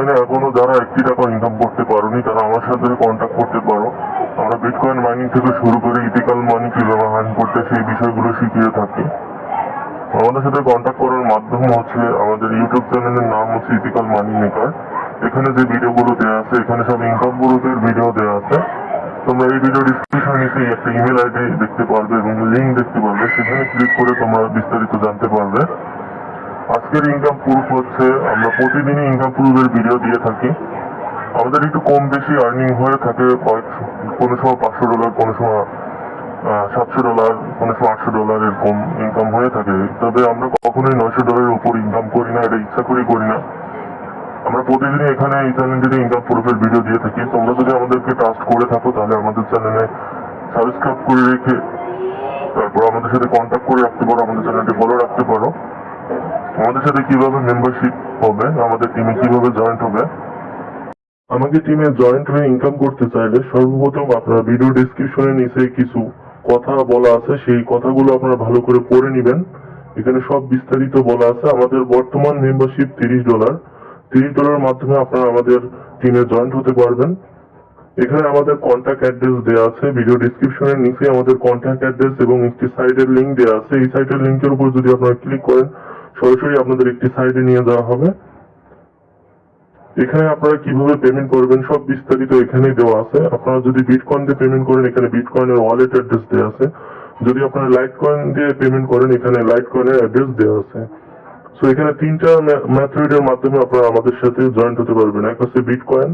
এখানে এখনও যারা একটি টাকা ইনকাম করতে পারোনি, তারা আমার সাথে কন্ট্যাক্ট করতে পারো। আমরা বিটকয়েন মাইনিং থেকে শুরু করে ইথিক্যাল মানি কীভাবে হান করতে সেই বিষয়গুলো শিখিয়ে থাকি। আমাদের সাথে কন্ট্যাক্ট করার মাধ্যম হচ্ছে আমাদের ইউটিউব চ্যানেলের নাম হচ্ছে ইথিক্যাল মানি মেকার এখানে যে ভিডিওগুলো দেওয়া আছে, এখানে সব ইনকাম গ্রুপের ভিডিও দেওয়া আছে। তোমরা এই ভিডিও ডিসক্রিপশন নিচে একটা ইমেল আইডি দেখতে পারবে এবং লিঙ্ক দেখতে পারবে। সেখানে ক্লিক করে তোমরা বিস্তারিত জানতে পারবে। আজকের ইনকাম প্রুফ হচ্ছে, আমরা প্রতিদিনই ইনকাম প্রুফের ভিডিও দিয়ে থাকি। আমাদের একটু কম বেশি আর্নিং হয়ে থাকে কোনো সময় পাঁচশো ডলার কোনো সময় সাতশো ডলার কোনো সময় আটশো ডলার এরকম ইনকাম হয়ে থাকে। তবে আমরা কখনোই নয়শো ডলারের উপর ইনকাম করি না, এটা ইচ্ছা করেই করি না। আমরা প্রতিদিনই এখানে এই চ্যানেলটিতে ইনকাম প্রুফের ভিডিও দিয়ে থাকি। তোমরা যদি আমাদেরকে ট্রাস্ট করে থাকো, তাহলে আমাদের চ্যানেলে সাবস্ক্রাইব করে রেখে, তারপর আমাদের সাথে কন্ট্যাক্ট করে রাখতে পারো, আমাদের চ্যানেলটি ফলো রাখতে পারো। আমাদের সাথে কীভাবে মেম্বারশিপ হবে, আমাদের টিমে কীভাবে জয়েন্ট হবে? আমাকে টিমে জয়েন্ট হয়ে ইনকাম করতে চাইলে সর্বপ্রথম আপনারা ভিডিও ডিসক্রিপশনে নিচে কিছু কথা বলা আছে, সেই কথাগুলো আপনারা ভালো করে পড়ে নেবেন। এখানে সব বিস্তারিত বলা আছে। আমাদের বর্তমান মেম্বারশিপ তিরিশ ডলার তিরিশ ডলারের মাধ্যমে আপনারা আমাদের টিমে জয়েন্ট হতে পারবেন। এখানে আমাদের কন্ট্যাক্ট অ্যাড্রেস দেওয়া আছে। ভিডিও ডিসক্রিপশনের নিচে আমাদের কন্ট্যাক্ট অ্যাড্রেস এবং একটি সাইটের লিংক দেওয়া আছে। এই সাইটের লিংকের উপর যদি আপনারা ক্লিক করেন সরাসরি আপনাদের একটি সাইটে নিয়ে যাওয়া হবে। এখানে আপনারা কীভাবে পেমেন্ট করবেন সব বিস্তারিত এখানেই দেওয়া আছে। আপনারা যদি বিটকয়েন দিয়ে পেমেন্ট করেন, এখানে বিটকয়েনের ওয়ালেট অ্যাড্রেস দেওয়া আছে। যদি আপনারা লাইট কয়েন দিয়ে পেমেন্ট করেন, এখানে লাইট কয়েনের অ্যাড্রেস দেওয়া আছে। সো এখানে তিনটা মেথডের মাধ্যমে আপনারা আমাদের সাথে জয়েন্ট হতে পারবেন। এক হচ্ছে বিটকয়েন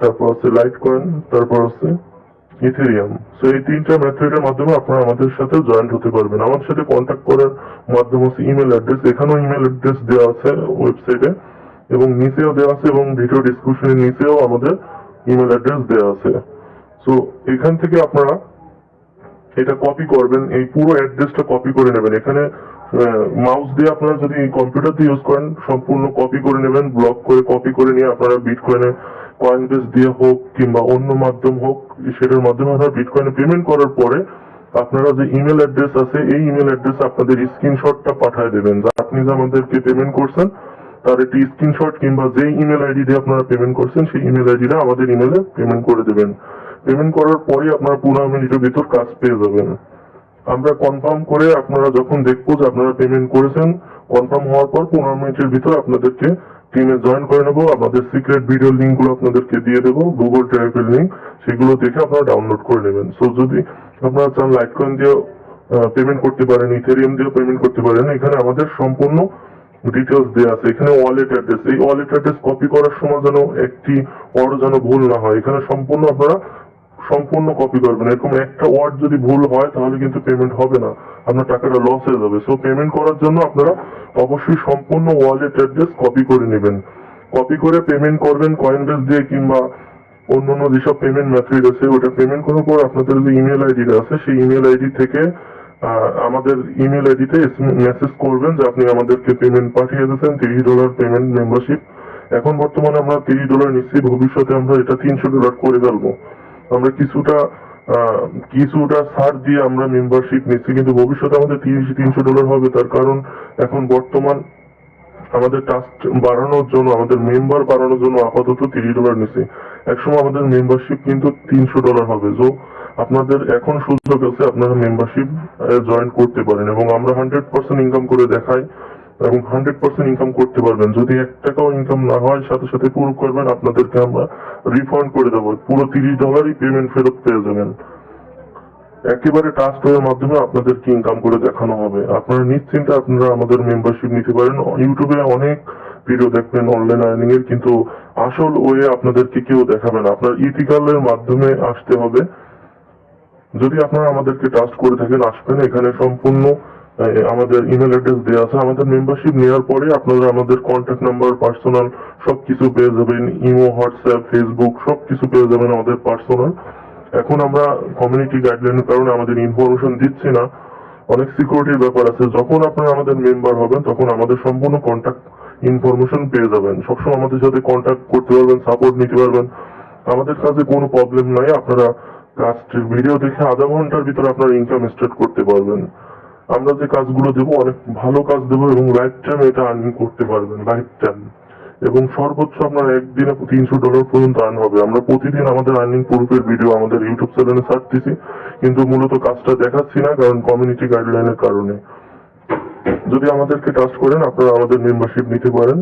তারপর হচ্ছে লাইট কয়েন তারপর হচ্ছে ইথেরিয়াম। সো এই তিনটা মেথডের মাধ্যমে আপনারা আমাদের সাথে জয়েন্ট হতে পারবেন। আমাদের সাথে কন্ট্যাক্ট করার মাধ্যম হচ্ছে ইমেল অ্যাড্রেস এখানেও ইমেল অ্যাড্রেস দেওয়া আছে ওয়েবসাইটে এবং নিচেও দেওয়া আছে এবং ভিডিও ডিসক্রিপশনের নিচেও আমাদের ইমেল অ্যাড্রেস দেওয়া আছে। সো এখান থেকে আপনারা এটা কপি করবেন। এই পুরো অ্যাড্রেসটা কপি করে নেবেন। এখানে মাউস দিয়ে আপনারা যদি কম্পিউটার দিয়ে ইউজ করেন, সম্পূর্ণ কপি করে নেবেন ব্লক করে কপি করে নিয়ে আপনারা বিটকয়েনে কয়েন বেস দিয়ে হোক কিংবা অন্য মাধ্যম হোক, সেটার মাধ্যমে আপনারা বিটকয়েনে পেমেন্ট করার পরে আপনারা যে ইমেল অ্যাড্রেস আছে, এই ইমেল অ্যাড্রেস আপনাদের স্ক্রিনশটটা পাঠিয়ে দেবেন। যা আপনি যে আমাদেরকে পেমেন্ট করছেন, তার একটি স্ক্রিনশট কিংবা যে ইমেল আইডি দিয়ে আপনারা পেমেন্ট করছেন, সেই ইমেল আইডিটা আমাদের ইমেলে পেমেন্ট করে দেবেন। পেমেন্ট করার পরে আপনারা পনেরো মিনিটের ভিতর কাজ পেয়ে যাবেন। আমরা কনফার্ম করে আপনারা যখন দেখব যে আপনারা পেমেন্ট করেছেন কনফার্ম হওয়ার পর পনেরো মিনিটের ভিতর আপনাদেরকে টিমে জয়েন করে নেব। আমাদের সিক্রেট ভিডিও লিঙ্কগুলো আপনাদেরকে দিয়ে দেবো গুগল ড্রাইভের লিঙ্ক সেগুলো দেখে আপনারা ডাউনলোড করে নেবেন। সো যদি আপনারা চান লাইট কয়েন দিয়ে পেমেন্ট করতে পারেন ইথেরিয়াম দিয়ে পেমেন্ট করতে পারেন, এখানে আমাদের সম্পূর্ণ ডিটেলস দেওয়া আছে। এখানে ওয়ালেট অ্যাড্রেস এই ওয়ালেট অ্যাড্রেস কপি করার সময় যেন একটি ওয়ার্ড যেন ভুল না হয়। এখানে সম্পূর্ণ আপনারা সম্পূর্ণ কপি করবেন। এরকম একটা ওয়ার্ড যদি ভুল হয়, তাহলে কিন্তু পেমেন্ট হবে না। আপনার টাকাটা লস হয়ে যাবে। সো পেমেন্ট করার জন্য আপনারা অবশ্যই সম্পূর্ণ ওয়ালেট অ্যাড্রেস কপি করে নেবেন। কপি করে পেমেন্ট করবেন কয়েন বেস দিয়ে কিংবা অন্য অন্য যেসব পেমেন্ট মেথড আছে, ওটা পেমেন্ট করার পর আপনাদের যে ইমেল আইডিটা আছে, সেই ইমেল আইডি থেকে আমাদের ইমেল আইডিতে মেসেজ করবেন যে আপনি আমাদেরকে পেমেন্ট পাঠিয়ে দিয়েছেন, তিরিশ ডলার পেমেন্ট মেম্বারশিপ এখন বর্তমানে আমরা তিরিশ ডলার নিচ্ছি, ভবিষ্যতে আমরা এটা তিনশো ডলার করে ফেলব। আমরা কিছুটা কিছুটা ছাড় দিয়ে আমরা মেম্বারশিপ নিচ্ছি, কিন্তু ভবিষ্যতে আমাদের তিরিশ তিনশো ডলার হবে। তার কারণ এখন বর্তমান আমাদের টাস্ক বাড়ানোর জন্য, আমাদের মেম্বার বাড়ানোর জন্য আপাতত তিরিশ ডলার নিচ্ছি। একসময় আমাদের মেম্বারশিপ কিন্তু তিনশো ডলার হবে। তো আপনাদের এখন সুযোগ আছে আপনারা মেম্বারশিপ জয়েন করতে পারেন এবং আমরা হান্ড্রেড পার্সেন্ট ইনকাম করে দেখাই। এবং হান্ড্রেড পার্সেন্ট ইনকাম করতে পারবেন। যদি এক টাকাও ইনকাম না হয়, সাথে সাথে পুরো করবেন, আপনাদেরকে আমরা রিফান্ড করে দেবো। পুরো তিরিশ ডলারই পেমেন্ট ফেরত পেয়ে যাবেন। একেবারে টাস্ক এর মাধ্যমে আপনাদেরকে ইনকাম করে দেখানো হবে। আপনারা নিশ্চিন্তে আপনারা আমাদের মেম্বারশিপ নিতে পারেন। ইউটিউবে অনেক ভিডিও দেখবেন অনলাইন আর্নিং এর, কিন্তু আসল ওয়ে আপনাদেরকে কেউ দেখাবে না। আপনার ইথিক্যালের মাধ্যমে আসতে হবে। যদি আপনারা আমাদেরকে ট্রাস্ট করে থাকেন, আসবেন। এখানে সম্পূর্ণ আমাদের ইমেল অ্যাড্রেস দেওয়া আছে। আমাদের মেম্বারশিপ নেওয়ার পরে আপনারা আমাদের কন্ট্যাক্ট নাম্বার পার্সোনাল সবকিছু পেয়ে যাবেন। ইমো হোয়াটসঅ্যাপ ফেসবুক সবকিছু পেয়ে যাবেন আমাদের পার্সোনাল এখন আমরা কমিউনিটি গাইডলাইনের কারণে আমাদের ইনফরমেশন দিচ্ছি না। অনেক সিকিউরিটির ব্যাপার আছে। যখন আপনারা আমাদের মেম্বার হবেন, তখন আমাদের সম্পূর্ণ কন্ট্যাক্ট ইনফরমেশন পেয়ে যাবেন। সবসময় আমাদের সাথে কন্ট্যাক্ট করতে পারবেন সাপোর্ট নিতে পারবেন। আমাদের কাছে কোনো প্রবলেম নাই। আপনারা কাজটির ভিডিও দেখে আধা ঘণ্টার ভিতরে আপনারা ইনকাম স্টার্ট করতে পারবেন। আমরা যে কাজগুলো দেবো, অনেক ভালো কাজ দেবো এবং লাইফ টাইম এটা আর্নিং করতে পারবেন লাইফ টাইম এবং সর্বোচ্চ আপনার একদিনে তিনশো ডলার পর্যন্ত আর্ন হবে। আমরা প্রতিদিন আমাদের আর্নিং প্রুফের ভিডিও আমাদের ইউটিউব চ্যানেলে ছাড়তেছি, কিন্তু মূলত কাজটা দেখাচ্ছি না, কারণ কমিউনিটি গাইডলাইনের কারণে। যদি আমাদেরকে ট্রাস্ট করেন, আপনারা আমাদের মেম্বারশিপ নিতে পারেন।